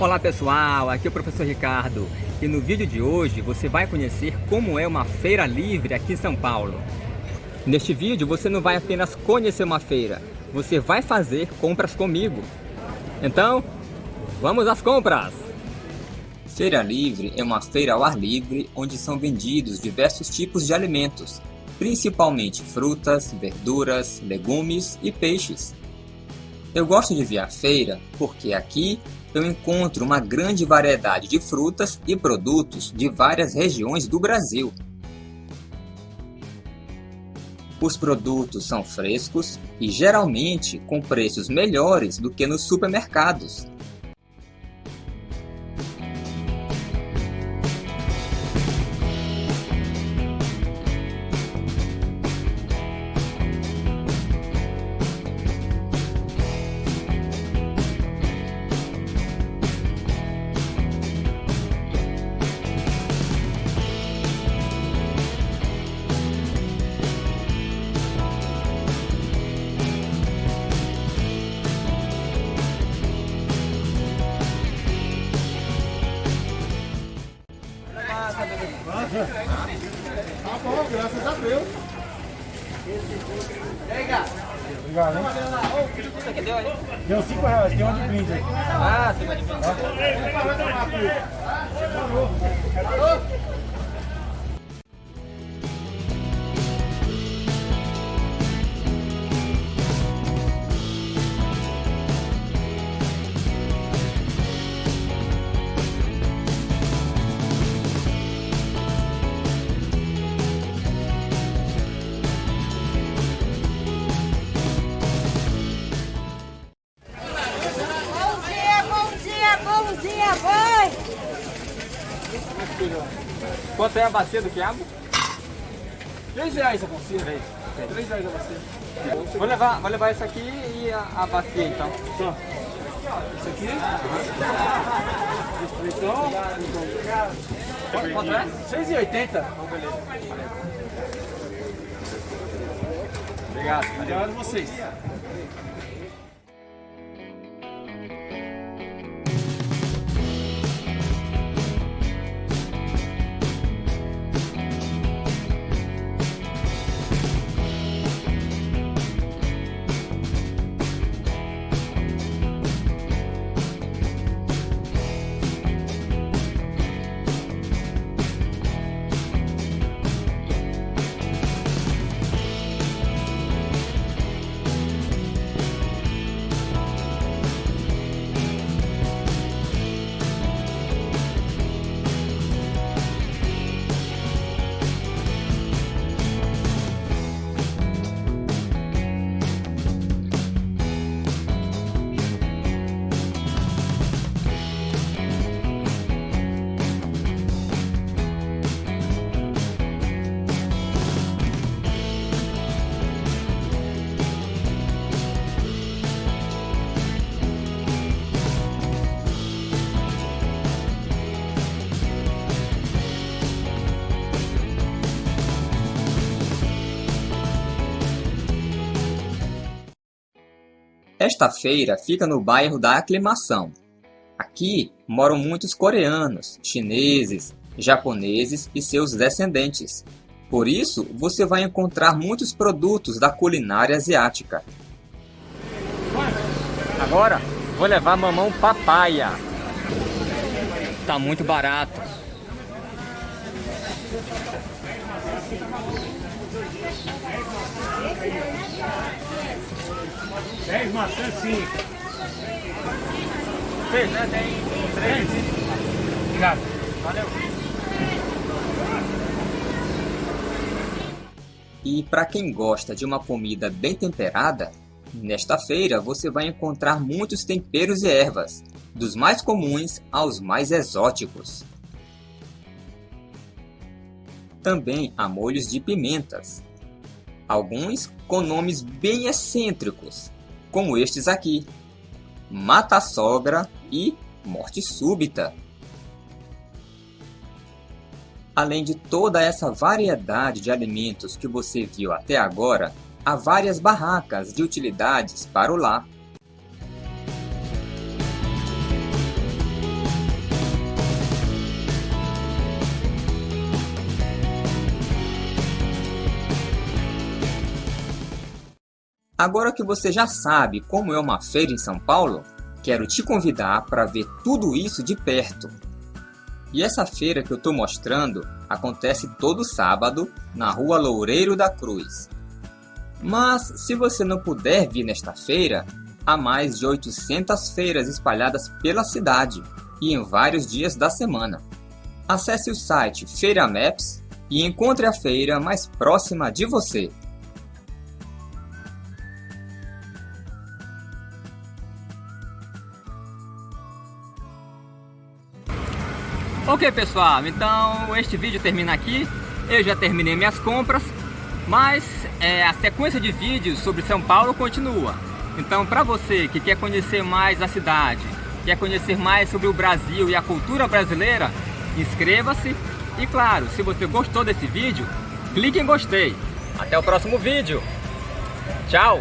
Olá pessoal, aqui é o professor Ricardo e no vídeo de hoje você vai conhecer como é uma feira livre aqui em São Paulo. Neste vídeo você não vai apenas conhecer uma feira, você vai fazer compras comigo. Então, vamos às compras! Feira Livre é uma feira ao ar livre onde são vendidos diversos tipos de alimentos, principalmente frutas, verduras, legumes e peixes. Eu gosto de vir à feira porque aqui eu encontro uma grande variedade de frutas e produtos de várias regiões do Brasil. Os produtos são frescos e geralmente com preços melhores do que nos supermercados. Tá bom, graças a Deus. Obrigado, hein? Isso aqui deu ali? Deu 5 reais, tem uma de brinde aí. Ah, você vai de Bom Quanto é a bacia do quiabo? 3 reais a bacia. 3 reais a bacia. Vou levar, vou levar essa aqui e a, a bacia então. Tá. Isso aqui. Então, Quanto, quanto é? 6,80. Obrigado. Obrigado a vocês. Esta feira fica no bairro da Aclimação. Aqui moram muitos coreanos, chineses, japoneses e seus descendentes. Por isso, você vai encontrar muitos produtos da culinária asiática. Agora, vou levar mamão papaya. Tá muito barato. Dez maçãs, sim. Fez, né? Tem três. Obrigado. Valeu. E para quem gosta de uma comida bem temperada, nesta feira você vai encontrar muitos temperos e ervas, dos mais comuns aos mais exóticos. Também há molhos de pimentas, alguns com nomes bem excêntricos, como estes aqui, Mata Sogra e Morte Súbita. Além de toda essa variedade de alimentos que você viu até agora, há várias barracas de utilidades para o lar. Agora que você já sabe como é uma feira em São Paulo, quero te convidar para ver tudo isso de perto. E essa feira que eu estou mostrando acontece todo sábado na rua Loureiro da Cruz. Mas se você não puder vir nesta feira, há mais de 800 feiras espalhadas pela cidade e em vários dias da semana. Acesse o site Feira Maps e encontre a feira mais próxima de você. Ok pessoal, então este vídeo termina aqui. Eu já terminei minhas compras, mas é, a sequência de vídeos sobre São Paulo continua. Então para você que quer conhecer mais a cidade, quer conhecer mais sobre o Brasil e a cultura brasileira, inscreva-se e claro, se você gostou desse vídeo, clique em gostei. Até o próximo vídeo. Tchau!